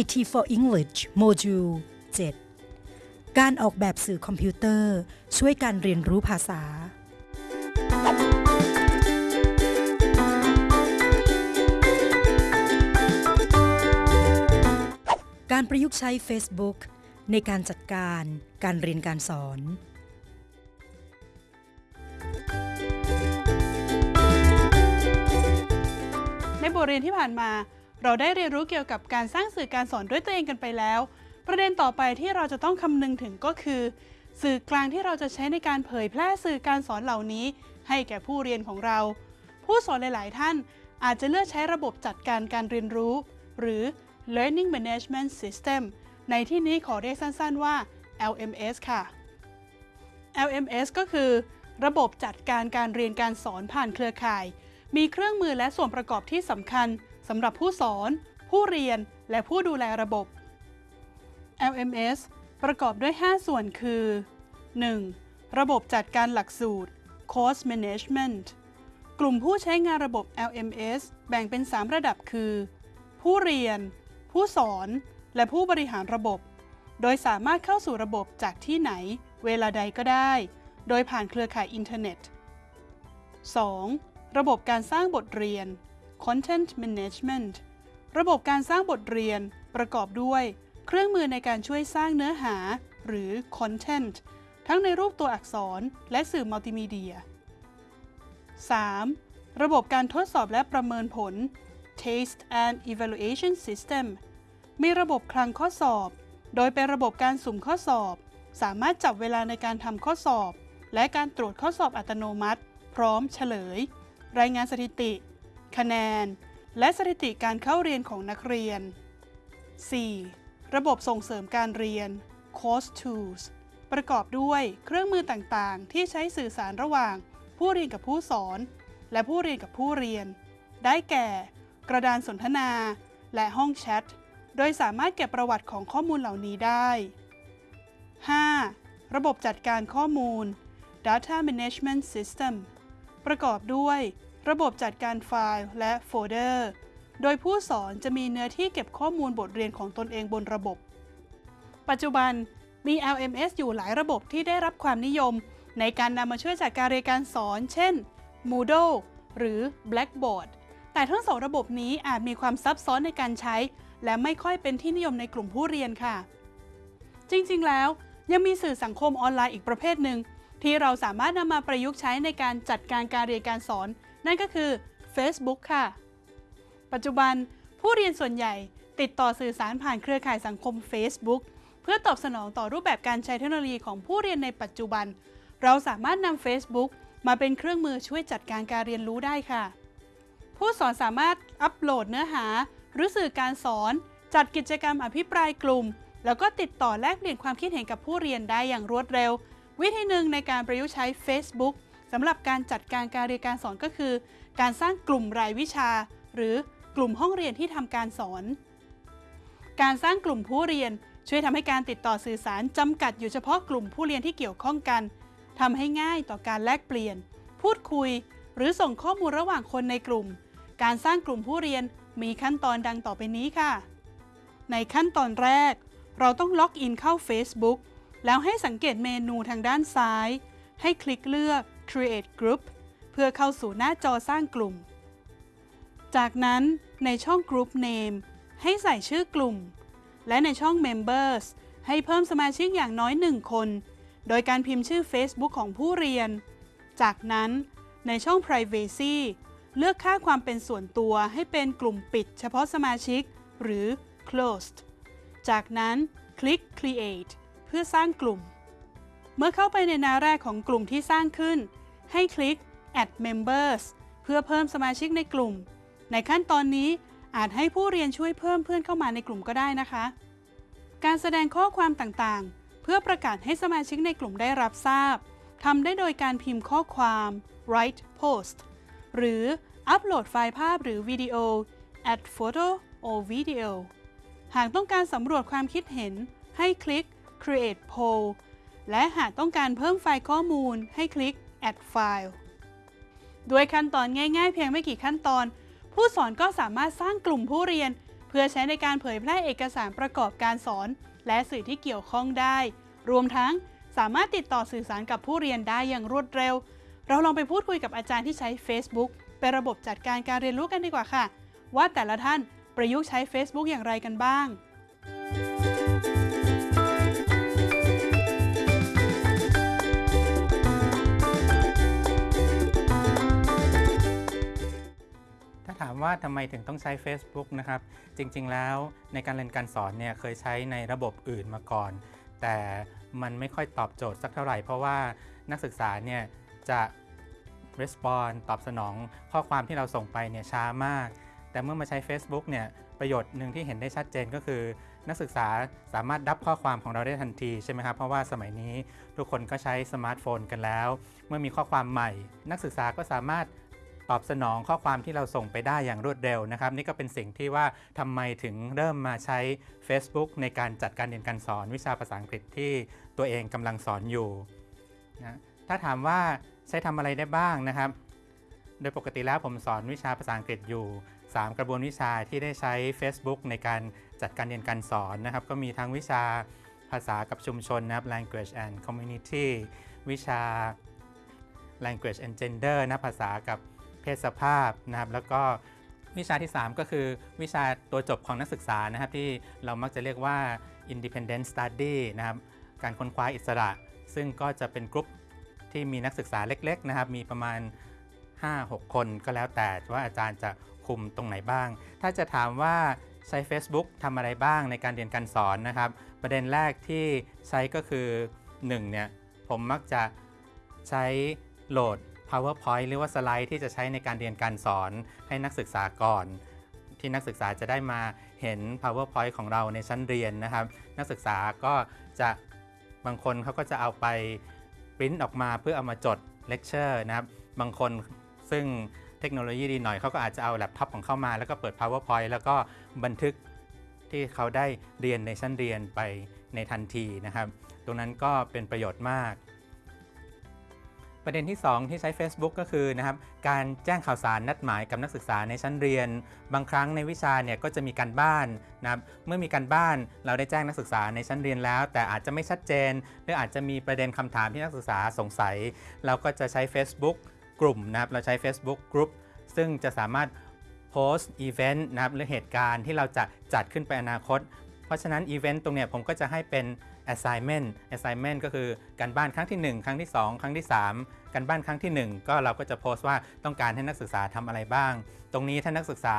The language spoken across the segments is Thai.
IT for English Module 7การออกแบบสื่อคอมพิวเตอร์ ช่วยการเรียนรู้ภาษา การประยุกต์ใช้ Facebook ในการจัดการการเรียนการสอน ในบทเรียนที่ผ่านมา เราได้เรียนรู้เกี่ยวกับการสร้างสื่อการสอนด้วยตัวเองกันไปแล้ว ประเด็นต่อไปที่เราจะต้องคำนึงถึงก็คือ สื่อกลางที่เราจะใช้ในการเผยแพร่สื่อการสอนเหล่านี้ ให้แก่ผู้เรียนของเรา ผู้สอนหลาย ๆ ท่าน อาจจะเลือกใช้ระบบจัดการการเรียนรู้ หรือ Learning Management System ในที่นี้ขอเรียกสั้น ๆ ว่า LMS ค่ะ LMS ก็คือ ระบบจัดการการเรียนการสอนผ่านเครือข่าย มีเครื่องมือและส่วนประกอบที่สำคัญำหรับผู้สอน ผู้เรียน และผู้ดูแลระบบ LMS ประกอบด้วย 5 ส่วนคือ 1. ระบบจัดการหลักสูตร Course Management กลุ่มผู้ใช้งานระบบ LMS แบ่งเป็น 3 ระดับคือ ผู้เรียน ผู้สอน และผู้บริหารระบบ โดยสามารถเข้าสู่ระบบจากที่ไหน เวลาใดก็ได้ โดยผ่านเครือข่ายอินเทอร์เน็ต 2. ระบบการสร้างบทเรียน Content Management ระบบการสร้างบทเรียนประกอบด้วย เครื่องมือในการช่วยสร้างเนื้อหา หรือ Content ทั้งในรูปตัวอักษรและสื่อมัลติมีเดีย 3. ระบบการทดสอบและประเมินผล Taste and Evaluation System มีระบบคลังข้อสอบ โดยเป็นระบบการสุ่มข้อสอบ สามารถจับเวลาในการทำข้อสอบ และการตรวจข้อสอบอัตโนมัติ พร้อมเฉลย รายงานสถิติ คะแนน และสถิติการเข้าเรียนของนักเรียน 4. ระบบส่งเสริมการเรียน Course Tools ประกอบด้วยเครื่องมือต่างๆ ที่ใช้สื่อสารระหว่าง ผู้เรียนกับผู้สอน และผู้เรียนกับผู้เรียน ได้แก่ กระดานสนทนา และห้องแชท โดยสามารถเก็บประวัติของข้อมูลเหล่านี้ได้ 5. ระบบจัดการข้อมูล Data Management System ประกอบด้วย ระบบจัดการไฟล์และโฟลเดอร์ โดยผู้สอนจะมีเนื้อที่เก็บข้อมูลบทเรียนของตนเองบนระบบ ปัจจุบันมี LMS อยู่หลายระบบที่ได้รับความนิยม ในการนำมาช่วยจัดการเรียนการสอน เช่น Moodle หรือ Blackboard แต่ทั้งสองระบบนี้อาจมีความซับซ้อนในการใช้ และไม่ค่อยเป็นที่นิยมในกลุ่มผู้เรียนค่ะ จริงๆ แล้วยังมีสื่อสังคมออนไลน์อีกประเภทหนึ่งที่เราสามารถนำมาประยุกต์ใช้ในการจัดการการเรียนการสอน นั่นก็คือ Facebook ค่ะ ปัจจุบันผู้เรียนส่วนใหญ่ติดต่อสื่อสารผ่านเครือข่ายสังคม Facebook เพื่อตอบสนองต่อรูปแบบการใช้เทคโนโลยีของผู้เรียนในปัจจุบัน เราสามารถนำ Facebook มาเป็นเครื่องมือช่วยจัดการการเรียนรู้ได้ค่ะ ผู้สอนสามารถอัปโหลดเนื้อหา หรือสื่อการสอน จัดกิจกรรมอภิปรายกลุ่ม แล้วก็ติดต่อแลกเปลี่ยนความคิดเห็นกับผู้เรียนได้อย่างรวดเร็ว วิธีหนึ่งในการประยุกต์ใช้ Facebook สำหรับการจัดการการเรียนการสอนก็คือ การสร้างกลุ่มรายวิชา หรือกลุ่มห้องเรียนที่ทำการสอน การสร้างกลุ่มผู้เรียนช่วยทำให้การติดต่อสื่อสารจำกัดอยู่เฉพาะกลุ่มผู้เรียนที่เกี่ยวข้องกันทำให้ง่ายต่อการแลกเปลี่ยน พูดคุย หรือส่งข้อมูลระหว่างคนในกลุ่ม การสร้างกลุ่มผู้เรียนมีขั้นตอนดังต่อไปนี้ค่ะ ในขั้นตอนแรก เราต้องล็อกอินเข้า Facebook แล้วให้สังเกตเมนูทางด้านซ้าย ให้คลิกเลือก Create Group เพื่อเข้าสู่หน้าจอสร้างกลุ่ม จากนั้นในช่อง Group Name ให้ใส่ชื่อกลุ่ม และในช่อง Members ให้เพิ่มสมาชิกอย่างน้อย 1 คน โดยการพิมพ์ชื่อ Facebook ของผู้เรียน จากนั้นในช่อง Privacy เลือกค่าความเป็นส่วนตัวให้เป็นกลุ่มปิดเฉพาะสมาชิก หรือ Closed จากนั้นคลิก Create เพื่อสร้างกลุ่ม เมื่อเข้าไปในหน้าแรกของกลุ่มที่สร้างขึ้น ให้คลิก Add Members เพื่อเพิ่มสมาชิกในกลุ่ม ในขั้นตอนนี้อาจให้ผู้เรียนช่วยเพิ่มเพื่อนเข้ามาในกลุ่มก็ได้นะคะ การแสดงข้อความต่างๆ เพื่อประกาศให้สมาชิกในกลุ่มได้รับทราบทำได้โดยการพิมพ์ข้อความ write post หรืออัปโหลดไฟล์ภาพหรือวิดีโอ add photo or video หากต้องการสำรวจความคิดเห็น ให้คลิก create poll และหากต้องการเพิ่มไฟล์ข้อมูลให้คลิก add file ด้วยขั้นตอนง่ายๆ เพียงไม่กี่ขั้นตอน ผู้สอนก็สามารถสร้างกลุ่มผู้เรียน เพื่อใช้ในการเผยแพร่เอกสารประกอบการสอน และสื่อที่เกี่ยวข้องได้ รวมทั้งสามารถติดต่อสื่อสารกับผู้เรียนได้อย่างรวดเร็ว เราลองไปพูดคุยกับอาจารย์ที่ใช้ Facebook เป็นระบบจัดการการเรียนรู้กันดีกว่าค่ะ ว่าแต่ละท่านประยุกต์ใช้ Facebook อย่างไรกันบ้าง ถาถามว่าทำไมถึงต้องใช้ Facebook นะครับ จริงๆแล้วในการเรียนการสอนเนี่ยเคยใช้ในระบบอื่นมาก่อน แต่มันไม่ค่อยตอบโจทย์สักเท่าไหร่ เพราะว่านักศึกษาเนี่ยจะ respond ตอบสนองข้อความที่เราส่งไปเนี่ยช้ามาก แต่เมื่อมาใช้ Facebook เนี่ยประโยชน์หนึ่งที่เห็นได้ชัดเจนก็คือ นักศึกษาสามารถรับข้อความของเราได้ทันทีใช่ไหมครับ เพราะว่าสมัยนี้ทุกคนก็ใช้สมาร์ทโฟนกันแล้ว เมื่อมีข้อความใหม่ นักศึกษาก็สามารถ ตอบสนองข้อความที่เราส่งไปได้อย่างรวดเร็วนะครับ นี่ก็เป็นสิ่งที่ว่าทำไมถึงเริ่มมาใช้ Facebook ในการจัดการเรียนการสอนวิชาภาษาอังกฤษที่ตัวเองกำลังสอนอยู่นะถ้าถามว่าใช้ทำอะไรได้บ้างนะครับ โดยปกติแล้วผมสอนวิชาภาษาอังกฤษอยู่ 3 กระบวนวิชาที่ได้ใช้ Facebook ในการจัดการเรียนการสอนนะครับ ก็มีทั้งวิชาภาษากับชุมชนนะครับ language and community วิชา language and gender นะภาษากับ เพศสภาพนะครับ แล้วก็วิชาที่ 3 ก็คือวิชาตัวจบของนักศึกษานะครับ ที่เรามักจะเรียกว่า independent study นะครับ การค้นคว้าอิสระ ซึ่งก็จะเป็นกลุ่มที่มีนักศึกษาเล็ก ๆ นะครับ มีประมาณ 5-6 คนก็แล้วแต่ว่าอาจารย์จะคุมตรงไหนบ้าง ถ้าจะถามว่าใช้ Facebook ทำอะไรบ้างในการเรียนการสอนนะครับ ประเด็นแรกที่ใช้ก็คือ 1 เนี่ย ผมมักจะใช้โหลด PowerPoint หรือว่าสไลด์ที่จะใช้ในการเรียนการสอนให้นักศึกษาก่อน ที่นักศึกษาจะได้มาเห็น PowerPoint ของเราในชั้นเรียนนะครับ นักศึกษาก็จะบางคนเขาก็จะเอาไปปริ้นออกมาเพื่อเอามาจดเลคเชอร์นะครับ บางคนซึ่งเทคโนโลยีดีหน่อยเขาก็อาจจะเอาแล็ปท็อปของเขามาแล้วก็เปิด PowerPoint แล้วก็บันทึกที่เขาได้เรียนในชั้นเรียนไปในทันทีนะครับ ตรงนั้นก็เป็นประโยชน์มาก ประเด็นที่ 2 ที่ใช้ Facebook ก็คือนะครับการแจ้งข่าวสารนัดหมายกับนักศึกษาในชั้นเรียน บางครั้งในวิชาเนี่ยก็จะมีการบ้านนะครับเมื่อมีการบ้านเราได้แจ้งนักศึกษาในชั้นเรียนแล้ว แต่อาจจะไม่ชัดเจน หรืออาจจะมีประเด็นคำถามที่นักศึกษาสงสัย เราก็จะใช้ Facebook กลุ่มนะครับเราใช้ Facebook Group ซึ่งจะสามารถโพสต์อีเวนต์นะครับหรือเหตุการณ์ที่เราจะจัดขึ้นไปอนาคต เพราะฉะนั้นอีเวนต์ตรงเนี้ยผมก็จะให้เป็น assignment assignment ก็คือการบ้านครั้งที่ 1 ครั้งที่ 2 ครั้งที่ 3 การบ้านครั้งที่ 1 ก็เราก็จะโพสต์ว่าต้องการให้นักศึกษาทำอะไรบ้าง ตรงนี้ถ้านักศึกษา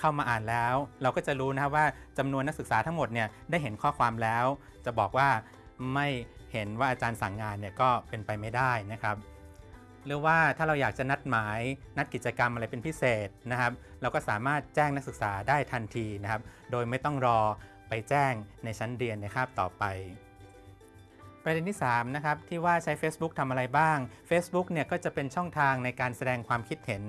เข้ามาอ่านแล้ว เราก็จะรู้นะครับว่าจำนวนนักศึกษาทั้งหมดเนี่ยได้เห็นข้อความแล้ว จะบอกว่าไม่เห็นว่าอาจารย์สั่งงานเนี่ยก็เป็นไปไม่ได้นะครับหรือว่าถ้าเราอยากจะนัดหมายนัดกิจกรรมอะไรเป็นพิเศษนะครับ เราก็สามารถแจ้งนักศึกษาได้ทันทีนะครับ โดยไม่ต้องรอไปแจ้งในชั้นเรียนในคาบต่อไป ประเด็นที่3นะครับที่ว่าใช้ Facebook ทำอะไรบ้าง Facebook เนี่ยก็จะเป็นช่องทางในการแสดงความคิดเห็น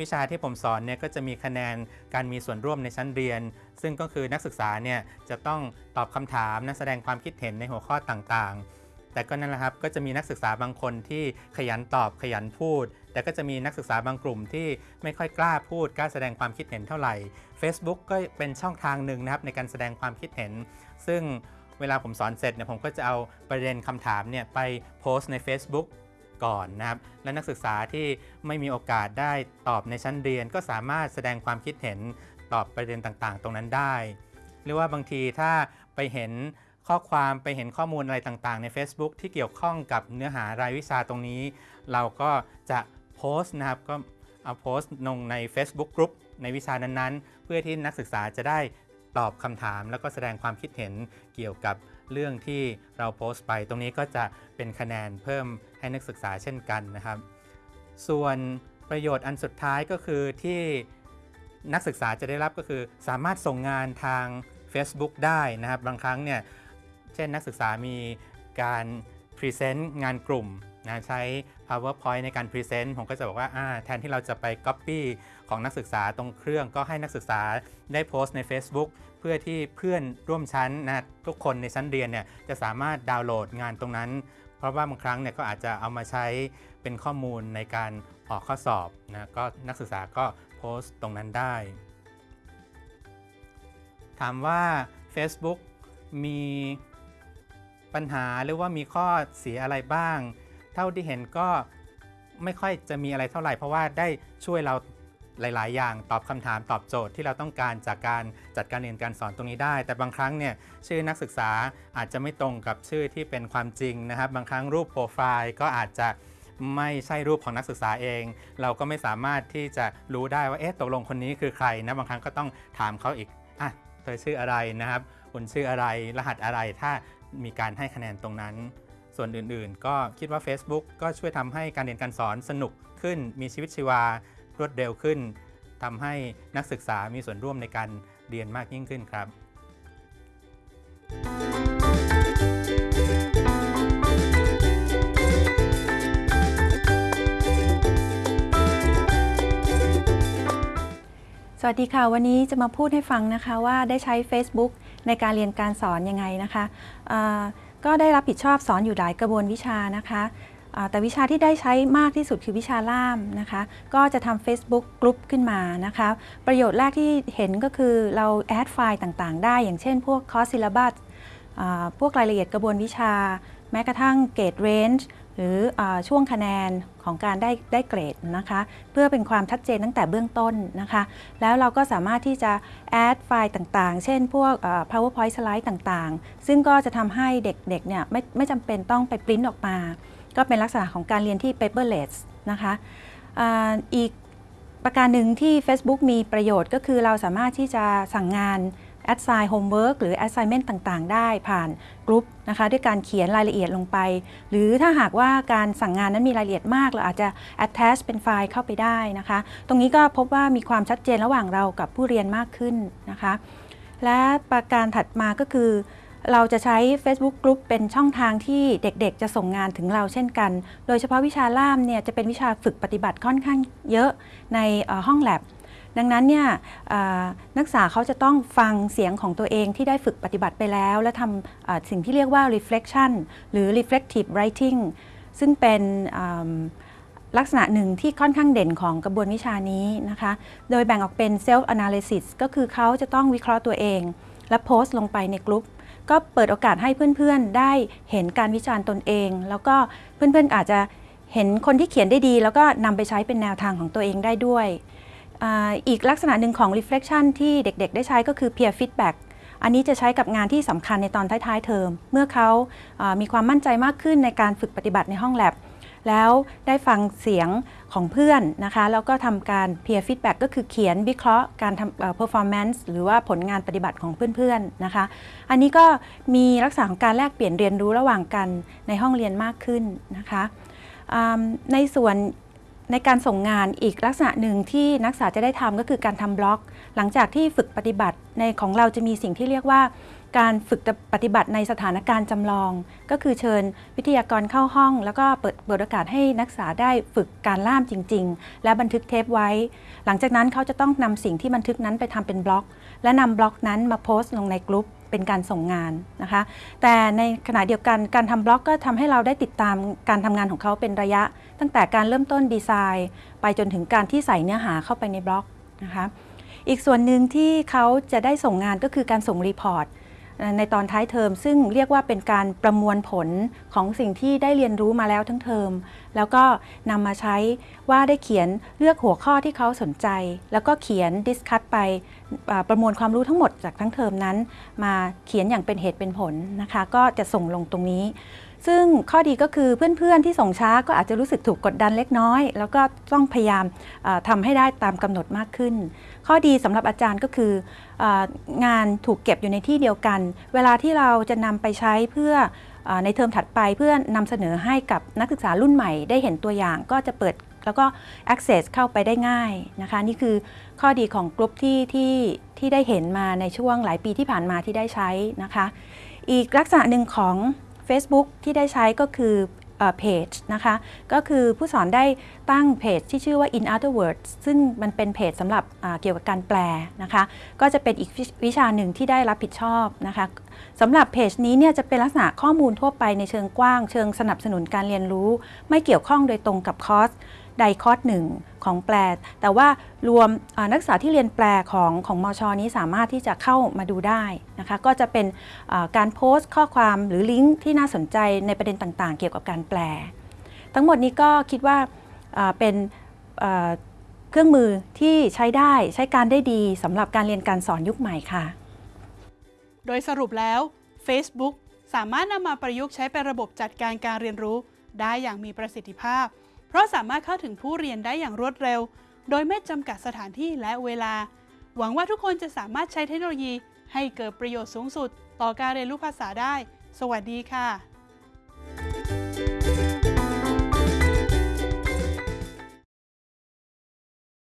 วิชาที่ผมสอนเนี่ยก็จะมีคะแนนการมีส่วนร่วมในชั้นเรียน ซึ่งก็คือนักศึกษาเนี่ยจะต้องตอบคำถามนะแสดงความคิดเห็นในหัวข้อต่างๆ แต่ก็นั่นแหละครับก็จะมีนักศึกษาบางคนที่ขยันตอบขยันพูด แต่ก็จะมีนักศึกษาบางกลุ่มที่ไม่ค่อยกล้าพูดกล้าแสดงความคิดเห็นเท่าไหร่ Facebook ก็เป็นช่องทางหนึ่งนะครับในการแสดงความคิดเห็น ซึ่ง เวลาผมสอนเสร็จเนี่ยผมก็จะเอาประเด็นคำถามเนี่ยไปโพสต์ใน Facebook ก่อนนะครับ และนักศึกษาที่ไม่มีโอกาสได้ตอบในชั้นเรียน ก็สามารถแสดงความคิดเห็นตอบประเด็นต่างๆ ตรงนั้นได้ หรือว่าบางทีถ้าไปเห็นข้อความไปเห็นข้อมูลอะไรต่างๆ ใน Facebook ที่เกี่ยวข้องกับเนื้อหารายวิชาตรงนี้ เราก็จะโพสต์นะครับก็เอาโพสต์ลงใน Facebook Group ในวิชานั้นๆ เพื่อที่นักศึกษาจะได้ ตอบคำถาม แล้วก็แสดงความคิดเห็นเกี่ยวกับเรื่องที่เราโพสต์ไป ตรงนี้ก็จะเป็นคะแนนเพิ่มให้นักศึกษาเช่นกันนะครับ ส่วนประโยชน์อันสุดท้ายก็คือที่นักศึกษาจะได้รับก็คือ สามารถส่งงานทาง Facebook ได้นะครับ บางครั้งเนี่ย เช่นนักศึกษามีการ present งานกลุ่ม นะใช้ PowerPoint ในการ present ผมก็จะบอกว่าอ่าแทนที่เราจะไป Copy ของนักศึกษาตรงเครื่อง ก็ให้นักศึกษาได้โพสต์ใน Facebook เพื่อที่เพื่อนร่วมชั้นนะทุกคนในชั้นเรียนเนี่ยจะสามารถดาวน์โหลดงานตรงนั้น เพราะว่าบางครั้งเนี่ยก็อาจจะเอามาใช้เป็นข้อมูลในการออกข้อสอบนะก็นักศึกษาก็โพสต์ตรงนั้นได้ ถามว่า Facebook มีปัญหาหรือว่ามีข้อเสียอะไรบ้าง เท่าที่เห็นก็ไม่ค่อยจะมีอะไรเท่าไหร่ เพราะว่าได้ช่วยเราหลาย ๆ อย่างตอบคำถามตอบโจทย์ที่เราต้องการจากการจัดการเรียนการสอนตรงนี้ได้ แต่บางครั้งเนี่ยชื่อนักศึกษาอาจจะไม่ตรงกับชื่อที่เป็นความจริงนะครับ บางครั้งรูปโปรไฟล์ก็อาจจะไม่ใช่รูปของนักศึกษาเอง เราก็ไม่สามารถที่จะรู้ได้ว่าเอ๊ะตกลงคนนี้คือใครนะบางครั้งก็ต้องถามเขาอีกอะเธอชื่ออะไรนะครับคุณชื่ออะไรรหัสอะไรถ้ามีการให้คะแนนตรงนั้น ส่วนอื่นๆ ก็คิดว่า Facebook ก็ช่วยทำให้การเรียนการสอนสนุกขึ้น มีชีวิตชีวารวดเร็วขึ้นทำให้นักศึกษามีส่วนร่วมในการเรียนมากยิ่งขึ้นครับสวัสดีค่ะ วันนี้จะมาพูดให้ฟังนะคะว่าได้ใช้ Facebook ในการเรียนการสอนยังไงนะคะอ่า ก็ได้รับผิดชอบสอนอยู่หลายกระบวนวิชานะคะแต่วิชาที่ได้ใช้มากที่สุดคือวิชาล่ามนะคะ ก็จะทำ Facebook กลุ่มขึ้นมานะคะ ประโยชน์แรกที่เห็นก็คือเรา add ไฟล์ต่างๆ ได้ อย่างเช่นพวก course syllabus พวกรายละเอียดกระบวนวิชา แม้กระทั่ง grade range หรืออช่วงคะแนนของการได้ได้เกรดนะคะ เพื่อเป็นความชัดเจนตั้งแต่เบื้องต้นนะคะ แล้วเราก็สามารถที่จะแอดไฟล์ต่างๆ เช่นพวก powerpoint slide ต่างๆ ซึ่งก็จะทำให้เด็กๆเนี่ยไม่ไม่จำเป็นต้องไปปริ้นออกมา ก็เป็นลักษณะของการเรียนที่ paperless นะคะอ,อีกประการหนึ่งที่ Facebook มีประโยชน์ก็คือเราสามารถที่จะสั่งงาน assign homework หรือ assignment ต่างๆ ได้ผ่านกลุ่มนะคะด้วยการเขียนรายละเอียดลงไป หรือถ้าหากว่าการสั่งงานนั้นมีรายละเอียดมาก เราอาจจะ attach เป็นไฟล์เข้าไปได้นะคะ ตรงนี้ก็พบว่ามีความชัดเจนระหว่างเรากับผู้เรียนมากขึ้นนะคะ และประการถัดมาก็คือเราจะใช้ Facebook Group เป็นช่องทางที่เด็กๆ จะส่งงานถึงเราเช่นกัน โดยเฉพาะวิชาล่ามเนี่ยจะเป็นวิชาฝึกปฏิบัติค่อนข้างเยอะในห้องแลบ ดังนั้นเนี่ยนักศึกษาเขาจะต้องฟังเสียงของตัวเองที่ได้ฝึกปฏิบัติไปแล้ว และทำสิ่งที่เรียกว่า reflection หรือ reflective writing ซึ่งเป็นลักษณะหนึ่งที่ค่อนข้างเด่นของกระบวนวิชานี้นะคะ โดยแบ่งออกเป็น self analysis ก็คือเขาจะต้องวิเคราะห์ตัวเอง และโพสต์ลงไปในกลุ่มก็เปิดโอกาสให้เพื่อนๆ ได้เห็นการวิจารณ์ตนเอง แล้วก็เพื่อนๆอาจจะเห็นคนที่เขียนได้ดี แล้วก็นำไปใช้เป็นแนวทางของตัวเองได้ด้วย อีกลักษณะหนึ่งของ reflection ที่เด็กๆ ได้ใช้ก็คือ peer feedback อันนี้จะใช้กับงานที่สำคัญในตอนท้ายๆ เทอม เมื่อเขามีความมั่นใจมากขึ้นในการฝึกปฏิบัติในห้องแลบ แล้วได้ฟังเสียงของเพื่อนนะคะ แล้วก็ทำการ peer feedback ก็คือเขียนวิเคราะห์การทำ performance หรือว่าผลงานปฏิบัติของเพื่อนๆ นะคะ อันนี้ก็มีลักษณะของการแลกเปลี่ยนเรียนรู้ระหว่างกันในห้องเรียนมากขึ้นนะคะในส่วน ในการส่งงานอีกลักษณะหนึ่งที่นักศึกษาจะได้ทำก็คือการทำบล็อก หลังจากที่ฝึกปฏิบัติในของเราจะมีสิ่งที่เรียกว่า การฝึกปฏิบัติในสถานการณ์จำลอง ก็คือเชิญวิทยากรเข้าห้อง แล้วก็เปิดเปิดโอกาสให้นักศึกษาได้ฝึกการล่ามจริง ๆ และบันทึกเทปไว้ หลังจากนั้นเขาจะต้องนำสิ่งที่บันทึกนั้นไปทำเป็นบล็อก และนำบล็อกนั้นมาโพสต์ลงในกลุ่ม เป็นการส่งงานนะคะ แต่ในขณะเดียวกันการทำบล็อกก็ทำให้เราได้ติดตามการทำงานของเขาเป็นระยะ ตั้งแต่การเริ่มต้นดีไซน์ ไปจนถึงการที่ใส่เนื้อหาเข้าไปในบล็อกนะคะ อีกส่วนหนึ่งที่เขาจะได้ส่งงานก็คือการส่ง report ในตอนท้ายเทอม ซึ่งเรียกว่าเป็นการประมวลผลของสิ่งที่ได้เรียนรู้มาแล้วทั้งเทอม แล้วก็นำมาใช้ว่าได้เขียนเลือกหัวข้อที่เขาสนใจ แล้วก็เขียน discuss ไปประมวลความรู้ทั้งหมดจากทั้งเทอมนั้น มาเขียนอย่างเป็นเหตุเป็นผลนะคะ ก็จะส่งลงตรงนี้ ซึ่งข้อดีก็คือเพื่อนๆที่ส่งช้าก็อาจจะรู้สึกถูกกดดันเล็กน้อย แล้วก็ต้องพยายามอ่าทำให้ได้ตามกำหนดมากขึ้น ข้อดีสำหรับอาจารย์ก็คือองานถูกเก็บอยู่ในที่เดียวกัน เวลาที่เราจะนำไปใช้เพื่อในเทอมถัดไปเพื่อนำเสนอให้กับนักศึกษารุ่นใหม่ ได้เห็นตัวอย่างก็จะเปิดแล้วก็ access เข้าไปได้ง่ายนะคะ นี่คือข้อดีของกลุ่มที่ที่ที่ได้เห็นมาในช่วงหลายปีที่ผ่านมาที่ได้ใช้นะคะ อีกลักษณะหนึ่งของ Facebook ที่ได้ใช้ก็คือเพจนะคะ ก็คือผู้สอนได้ตั้งเพจที่ชื่อว่า In Other Words ซึ่งมันเป็นเพจสำหรับเกี่ยวกับการแปลนะคะ ก็จะเป็นอีกวิชาหนึ่งที่ได้รับผิดชอบนะคะสำหรับเพจนี้เนี่ยจะเป็นลักษณะข้อมูลทั่วไปในเชิงกว้าง เชิงสนับสนุนการเรียนรู้ ไม่เกี่ยวข้องโดยตรงกับคอร์ส ใดคอร์สหนึ่งของแปล แต่ว่ารวมนักศึกษาที่เรียนแปลของของมช นี้สามารถที่จะเข้ามาดูได้นะคะ ก็จะเป็นการโพสต์ข้อความหรือลิงก์ที่น่าสนใจในประเด็นต่างๆ เกี่ยวกับการแปล ทั้งหมดนี้ก็คิดว่าเป็นเครื่องมือที่ใช้ได้ใช้การได้ดีสำหรับการเรียนการสอนยุคใหม่ค่ะ โดยสรุปแล้ว Facebook สามารถนำมาประยุกต์ใช้เป็นระบบจัดการการเรียนรู้ได้อย่างมีประสิทธิภาพ เพราะสามารถเข้าถึงผู้เรียนได้อย่างรวดเร็ว โดยไม่จำกัดสถานที่และเวลา หวังว่าทุกคนจะสามารถใช้เทคโนโลยีให้เกิดประโยชน์สูงสุด ต่อการเรียนรู้ภาษาได้ สวัสดีค่ะ